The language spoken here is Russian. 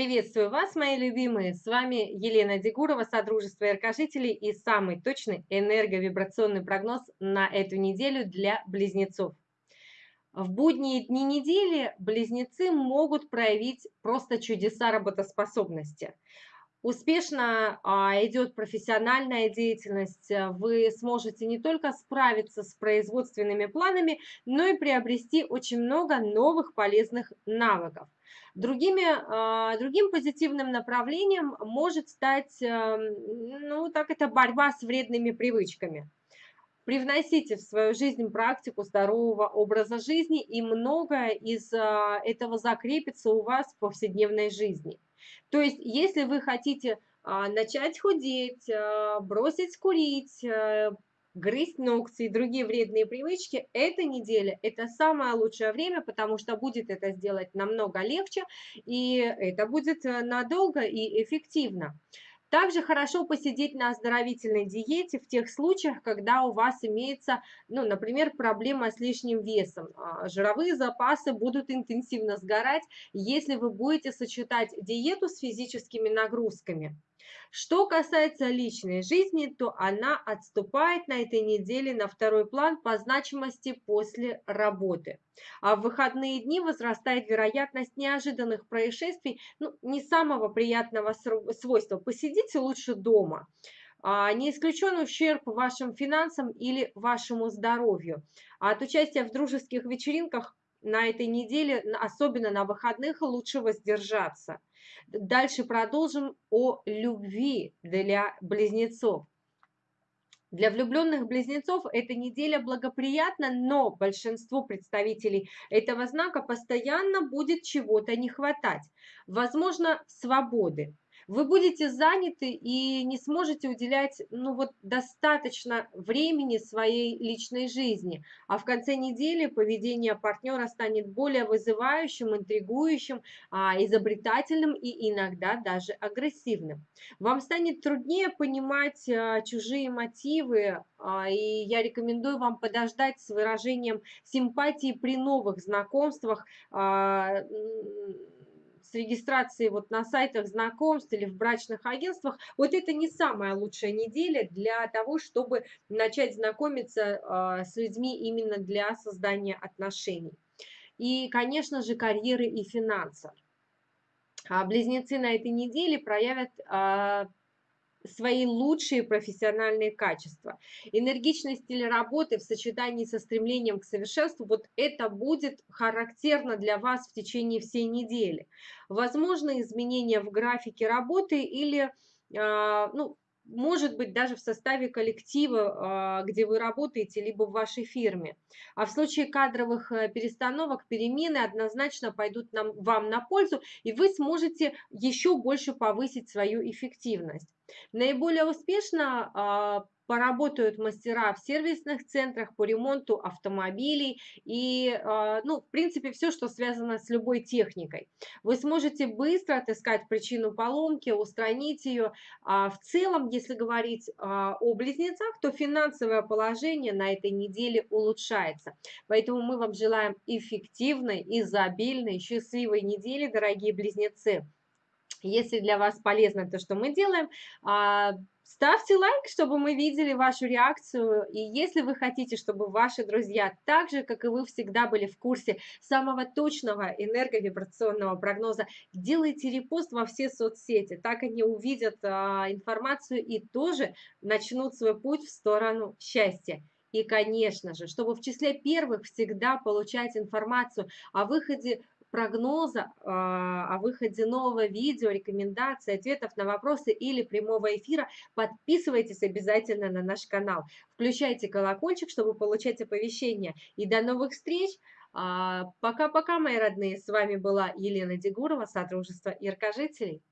Приветствую вас, мои любимые! С вами Елена Дегурова, Содружество Яркожителей и самый точный энерговибрационный прогноз на эту неделю для близнецов. В будние дни недели близнецы могут проявить просто чудеса работоспособности. Успешно а, идет профессиональная деятельность, вы сможете не только справиться с производственными планами, но и приобрести очень много новых полезных навыков. Другими, а, другим позитивным направлением может стать, эм, ну, так это борьба с вредными привычками. Привносите в свою жизнь практику здорового образа жизни, и многое из а, этого закрепится у вас в повседневной жизни. То есть, если вы хотите а, начать худеть, бросить курить, э, грызть ногти и другие вредные привычки, эта неделя – это самое лучшее время, потому что будет это сделать намного легче, и это будет э, надолго и эффективно. Также хорошо посидеть на оздоровительной диете в тех случаях, когда у вас имеется, ну, например, проблема с лишним весом. А, жировые запасы будут интенсивно сгорать, если вы будете сочетать диету с физическими нагрузками. Что касается личной жизни, то она отступает на этой неделе на второй план по значимости после работы. А в выходные дни возрастает вероятность неожиданных происшествий, ну, не самого приятного свойства. Посидите лучше дома. А, не исключен ущерб вашим финансам или вашему здоровью. От участия в дружеских вечеринках на этой неделе, особенно на выходных, лучше воздержаться. Дальше продолжим о любви для близнецов. Для влюбленных близнецов эта неделя благоприятна, но большинству представителей этого знака постоянно будет чего-то не хватать. Возможно, свободы, вы будете заняты и не сможете уделять ну, вот, достаточно времени своей личной жизни. А в конце недели поведение партнера станет более вызывающим, интригующим, а, изобретательным и иногда даже агрессивным. Вам станет труднее понимать а, чужие мотивы, а, и я рекомендую вам подождать с выражением симпатии при новых знакомствах, с регистрацией вот на сайтах знакомств или в брачных агентствах, вот это не самая лучшая неделя для того, чтобы начать знакомиться а, с людьми именно для создания отношений. И, конечно же, карьеры и финансов. А близнецы на этой неделе проявят а, свои лучшие профессиональные качества. Энергичный стиль работы в сочетании со стремлением к совершенству, вот это будет характерно для вас в течение всей недели. Возможно изменения в графике работы или а, ну, может быть даже в составе коллектива, а, где вы работаете, либо в вашей фирме. А в случае кадровых э, перестановок, перемены однозначно пойдут нам, вам на пользу, и вы сможете еще больше повысить свою эффективность. Наиболее успешно а, поработают мастера в сервисных центрах по ремонту автомобилей и, а, ну, в принципе, все, что связано с любой техникой. Вы сможете быстро отыскать причину поломки, устранить ее. А в целом, если говорить а, о близнецах, то финансовое положение на этой неделе улучшается. Поэтому мы вам желаем эффективной, изобильной, счастливой недели, дорогие близнецы. Если для вас полезно то, что мы делаем, а, ставьте лайк, чтобы мы видели вашу реакцию. И если вы хотите, чтобы ваши друзья, так же, как и вы, всегда были в курсе самого точного энерговибрационного прогноза, делайте репост во все соцсети. Так они увидят а, информацию и тоже начнут свой путь в сторону счастья. И, конечно же, чтобы в числе первых всегда получать информацию о выходе прогноза а, о выходе нового видео, рекомендаций, ответов на вопросы или прямого эфира, подписывайтесь обязательно на наш канал. Включайте колокольчик, чтобы получать оповещения. И до новых встреч! А, пока-пока, мои родные! С вами была Елена Дегурова, Содружество Яркожителей.